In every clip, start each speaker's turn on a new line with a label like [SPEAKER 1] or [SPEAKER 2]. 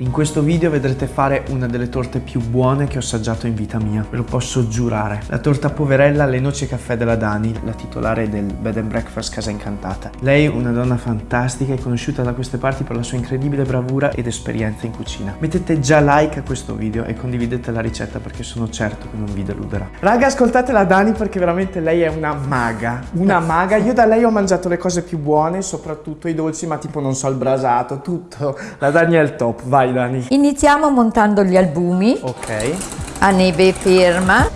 [SPEAKER 1] In questo video vedrete fare una delle torte più buone che ho assaggiato in vita mia, ve lo posso giurare. La torta poverella alle noci e caffè della Dani, la titolare del Bed and Breakfast Casa Incantata. Lei, una donna fantastica, è conosciuta da queste parti per la sua incredibile bravura ed esperienza in cucina. Mettete già like a questo video e condividete la ricetta perché sono certo che non vi deluderà. Raga, ascoltate la Dani perché veramente lei è una maga, una maga. Io da lei ho mangiato le cose più buone, soprattutto i dolci, ma tipo non so il brasato, tutto. La Dani è il top, vai. Vai Dani.
[SPEAKER 2] Iniziamo montando gli albumi.
[SPEAKER 1] Ok.
[SPEAKER 2] A neve ferma.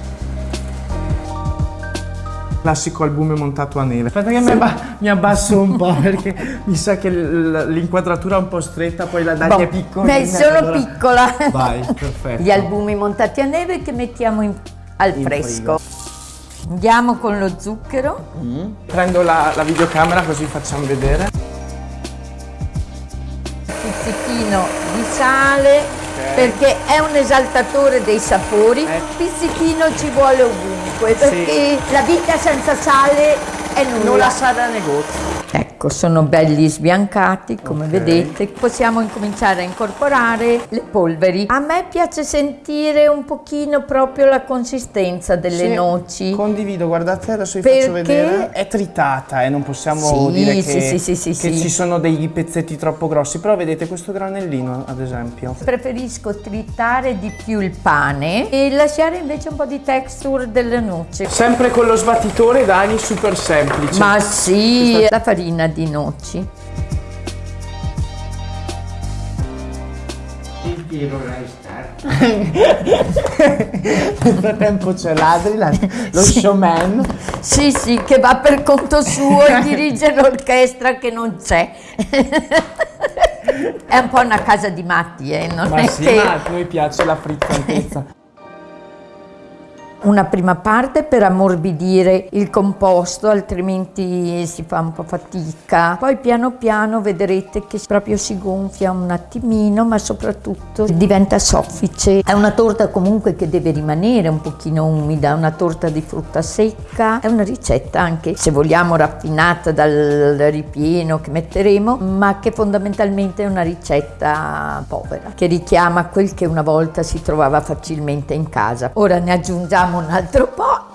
[SPEAKER 1] Classico albume montato a neve. Aspetta che mi, mi abbasso un po' perché mi sa che l'inquadratura è un po' stretta, poi la Dani boh, è piccola.
[SPEAKER 2] Beh, sono allora... piccola.
[SPEAKER 1] Vai, perfetto.
[SPEAKER 2] Gli albumi montati a neve che mettiamo in, al in fresco. Frigo. Andiamo con lo zucchero.
[SPEAKER 1] Mm. Prendo la, la videocamera così facciamo vedere
[SPEAKER 2] pizzichino di sale okay. perché è un esaltatore dei sapori. Eh. Pizzichino ci vuole ovunque perché sì. la vita senza sale è nulla.
[SPEAKER 1] Non la sa da negozio.
[SPEAKER 2] Ecco, sono belli sbiancati, come okay. vedete. Possiamo incominciare a incorporare le polveri. A me piace sentire un pochino proprio la consistenza delle sì, noci.
[SPEAKER 1] Condivido, guardate, adesso vi Perché... faccio vedere. È tritata e eh, non possiamo sì, dire
[SPEAKER 2] sì,
[SPEAKER 1] che,
[SPEAKER 2] sì,
[SPEAKER 1] che ci sono dei pezzetti troppo grossi, però vedete questo granellino, ad esempio.
[SPEAKER 2] Preferisco tritare di più il pane e lasciare invece un po' di texture delle noci.
[SPEAKER 1] Sempre con lo sbattitore, Dani, super semplice.
[SPEAKER 2] Ma sì, la farina farina di noci.
[SPEAKER 1] Il tiro. Nel frattempo c'è l'Adri, lo sì. showman.
[SPEAKER 2] Sì, sì, che va per conto suo e dirige l'orchestra che non c'è. È un po' una casa di matti, eh? Non
[SPEAKER 1] ma
[SPEAKER 2] è
[SPEAKER 1] sì,
[SPEAKER 2] che...
[SPEAKER 1] ma a noi piace la frizzantezza
[SPEAKER 2] una prima parte per ammorbidire il composto, altrimenti si fa un po' fatica. Poi piano piano vedrete che proprio si gonfia un attimino, ma soprattutto diventa soffice. È una torta comunque che deve rimanere un pochino umida, una torta di frutta secca. È una ricetta anche, se vogliamo, raffinata dal ripieno che metteremo, ma che fondamentalmente è una ricetta povera, che richiama quel che una volta si trovava facilmente in casa. Ora ne aggiungiamo facciamo un altro po'.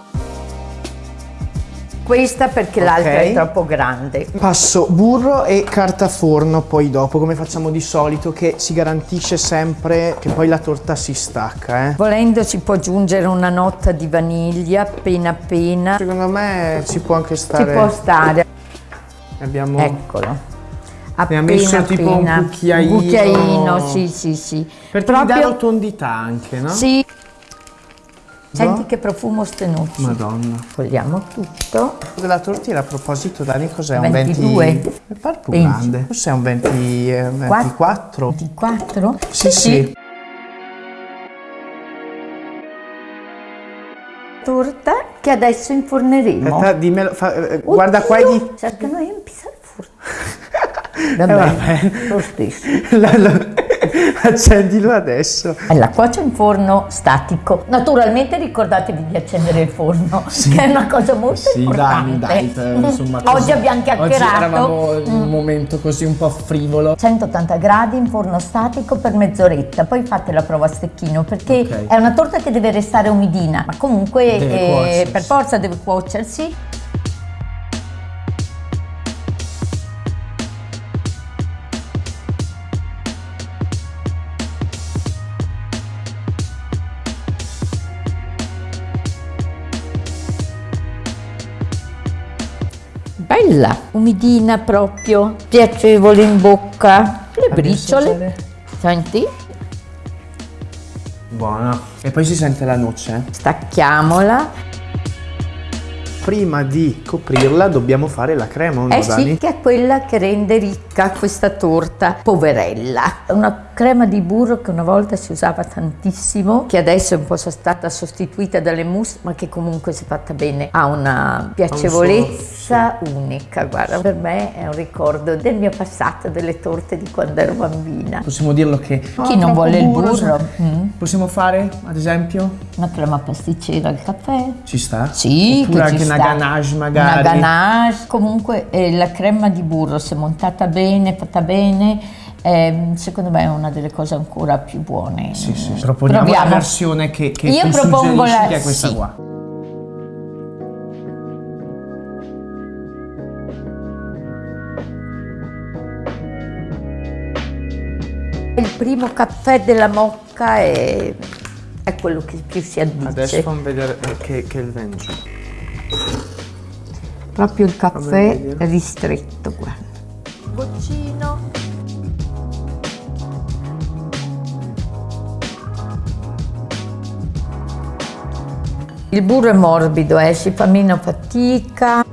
[SPEAKER 2] Questa perché okay. l'altra è troppo grande.
[SPEAKER 1] Passo burro e carta forno poi dopo, come facciamo di solito, che si garantisce sempre che poi la torta si stacca. Eh.
[SPEAKER 2] Volendo si può aggiungere una nota di vaniglia appena appena.
[SPEAKER 1] Secondo me ci può anche stare.
[SPEAKER 2] Ci può stare.
[SPEAKER 1] Abbiamo...
[SPEAKER 2] Eccolo.
[SPEAKER 1] Appena, Abbiamo messo tipo appena. un cucchiaino.
[SPEAKER 2] Un cucchiaino, sì, sì, sì.
[SPEAKER 1] Per Proprio... dare rotondità anche, no?
[SPEAKER 2] Sì. Senti che profumo stenucci.
[SPEAKER 1] Madonna.
[SPEAKER 2] Togliamo tutto.
[SPEAKER 1] Della tortilla a proposito, Dani, cos'è?
[SPEAKER 2] Un 22.
[SPEAKER 1] Mi pare più grande. Forse è un 20, eh, 24.
[SPEAKER 2] 24?
[SPEAKER 1] Sì, sì. sì.
[SPEAKER 2] Torta che adesso inforneremo.
[SPEAKER 1] Aspetta, dimmelo, fa, eh, guarda qua e di...
[SPEAKER 2] Cercano di riempire il forno. Vabbè, eh, vabbè. lo stesso.
[SPEAKER 1] La, la... Accendilo adesso.
[SPEAKER 2] La cuocio in forno statico. Naturalmente ricordatevi di accendere il forno, sì. che è una cosa molto sì, importante.
[SPEAKER 1] Dai, dai, insomma,
[SPEAKER 2] oggi abbiamo chiacchierato.
[SPEAKER 1] Oggi eravamo in un mm. momento così un po' frivolo.
[SPEAKER 2] 180 gradi in forno statico per mezz'oretta, poi fate la prova a stecchino perché okay. è una torta che deve restare umidina, ma comunque eh, per forza deve cuocersi. Bella, umidina proprio, piacevole in bocca. Le briciole, senti?
[SPEAKER 1] Buona. E poi si sente la noce.
[SPEAKER 2] Stacchiamola
[SPEAKER 1] prima di coprirla dobbiamo fare la crema,
[SPEAKER 2] eh sì, che è quella che rende ricca questa torta poverella. Una crema di burro che una volta si usava tantissimo, che adesso è un po' stata sostituita dalle mousse, ma che comunque se fatta bene ha una piacevolezza un unica. Guarda, per me è un ricordo del mio passato, delle torte di quando ero bambina.
[SPEAKER 1] Possiamo dirlo che...
[SPEAKER 2] Chi non vuole il burro? burro.
[SPEAKER 1] Mm. Possiamo fare, ad esempio?
[SPEAKER 2] Una crema pasticcera al caffè.
[SPEAKER 1] Ci sta?
[SPEAKER 2] Sì,
[SPEAKER 1] Oppure anche una una ganache magari.
[SPEAKER 2] Una ganache, comunque eh, la crema di burro se montata bene, fatta bene, è, secondo me è una delle cose ancora più buone.
[SPEAKER 1] Sì, sì. Proponiamo
[SPEAKER 2] Proviamo.
[SPEAKER 1] la versione che, che
[SPEAKER 2] Io propongo la-
[SPEAKER 1] che è questa
[SPEAKER 2] sì.
[SPEAKER 1] qua.
[SPEAKER 2] Il primo caffè della mocca è, è quello che più si addice.
[SPEAKER 1] Adesso fammi vedere eh, che, che il vento.
[SPEAKER 2] Proprio il caffè ristretto, guarda. Goccino. Il burro è morbido, eh, si fa meno fatica.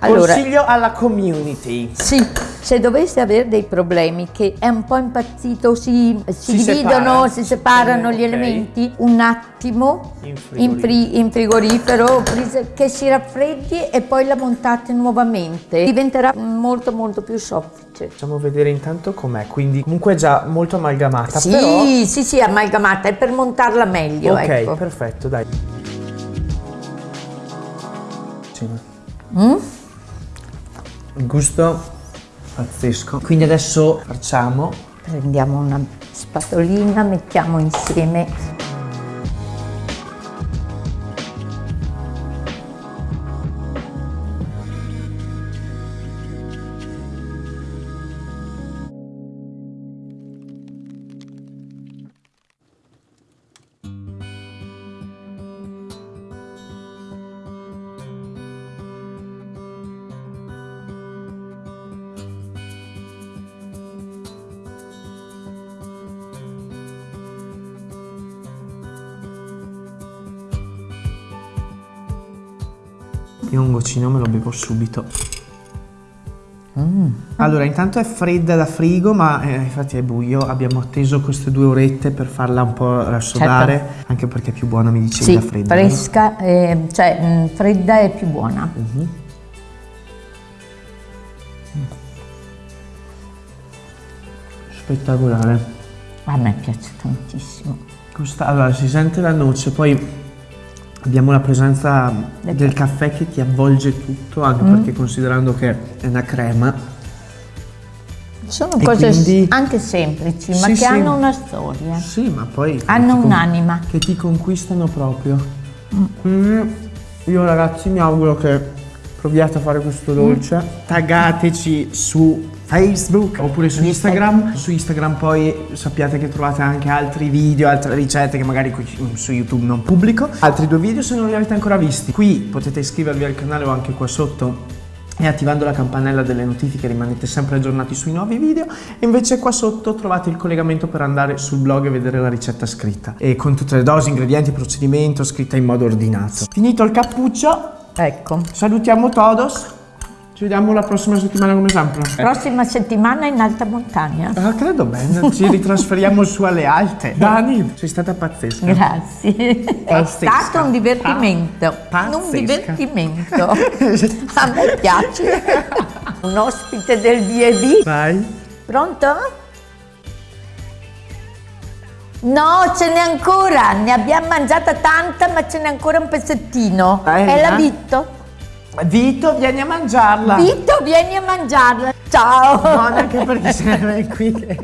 [SPEAKER 2] Allora,
[SPEAKER 1] Consiglio alla community.
[SPEAKER 2] sì, se doveste avere dei problemi che è un po' impazzito, si, si
[SPEAKER 1] Si
[SPEAKER 2] dividono,
[SPEAKER 1] separa.
[SPEAKER 2] si separano
[SPEAKER 1] Eh,
[SPEAKER 2] gli elementi, un attimo
[SPEAKER 1] In
[SPEAKER 2] in, fri- in frigorifero che si raffreddi e poi la montate nuovamente. Diventerà molto molto più soffice.
[SPEAKER 1] Facciamo vedere intanto com'è, quindi comunque è già molto amalgamata,
[SPEAKER 2] Sì,
[SPEAKER 1] però...
[SPEAKER 2] sì, sì, amalgamata, è per montarla meglio,
[SPEAKER 1] Ok,
[SPEAKER 2] ecco.
[SPEAKER 1] perfetto, dai.
[SPEAKER 2] Mm?
[SPEAKER 1] Il gusto pazzesco. Quindi adesso facciamo
[SPEAKER 2] Prendiamo una spatolina, mettiamo insieme
[SPEAKER 1] Io un goccino me lo bevo subito.
[SPEAKER 2] Mm.
[SPEAKER 1] Allora, intanto è fredda da frigo, ma eh, infatti è buio. Abbiamo atteso queste due orette per farla un po' rassodare, anche perché è più buona, mi dicevi,
[SPEAKER 2] Sì,
[SPEAKER 1] da fredda.
[SPEAKER 2] fresca, eh, cioè mh, fredda è più buona.
[SPEAKER 1] Spettacolare.
[SPEAKER 2] A me piace tantissimo.
[SPEAKER 1] Questa- allora, si sente la noce, poi abbiamo la presenza del, caffè che ti avvolge tutto, anche
[SPEAKER 2] Mm.
[SPEAKER 1] perché considerando che è una crema.
[SPEAKER 2] Sono
[SPEAKER 1] E
[SPEAKER 2] cose
[SPEAKER 1] quindi-
[SPEAKER 2] anche semplici, ma
[SPEAKER 1] Sì,
[SPEAKER 2] che
[SPEAKER 1] sì.
[SPEAKER 2] hanno una storia.
[SPEAKER 1] Sì, ma poi...
[SPEAKER 2] Hanno un'anima.
[SPEAKER 1] Che ti conquistano proprio. Quindi io ragazzi mi auguro che proviate a fare questo dolce. Taggateci su Facebook oppure su Instagram. Su Instagram poi sappiate che trovate anche altri video, altre ricette che magari su YouTube non pubblico. Altri due video se non li avete ancora visti. Qui potete iscrivervi al canale o anche qua sotto e attivando la campanella delle notifiche rimanete sempre aggiornati sui nuovi video e invece qua sotto trovate il collegamento per andare sul blog e vedere la ricetta scritta e con tutte le dosi, ingredienti, procedimento scritta in modo ordinato. Finito il cappuccio,
[SPEAKER 2] Ecco.
[SPEAKER 1] salutiamo todos, ci vediamo la prossima settimana come sempre.
[SPEAKER 2] Prossima settimana in alta montagna.
[SPEAKER 1] Ah, credo bene, ci ritrasferiamo su alle alte. Dani, sei stata pazzesca.
[SPEAKER 2] Grazie. È
[SPEAKER 1] Pazzesca.
[SPEAKER 2] stato un divertimento.
[SPEAKER 1] Pazzesca.
[SPEAKER 2] Un divertimento. A me piace. Un ospite del D&D.
[SPEAKER 1] Vai.
[SPEAKER 2] Pronto? No, ce n'è ancora. Ne abbiamo mangiata tanta, ma ce n'è ancora un pezzettino.
[SPEAKER 1] Bella.
[SPEAKER 2] È la Vitto.
[SPEAKER 1] Vito, vieni a mangiarla.
[SPEAKER 2] Vitto, vieni a mangiarla. Ciao.
[SPEAKER 1] Buona anche perché se ne vai qui. che-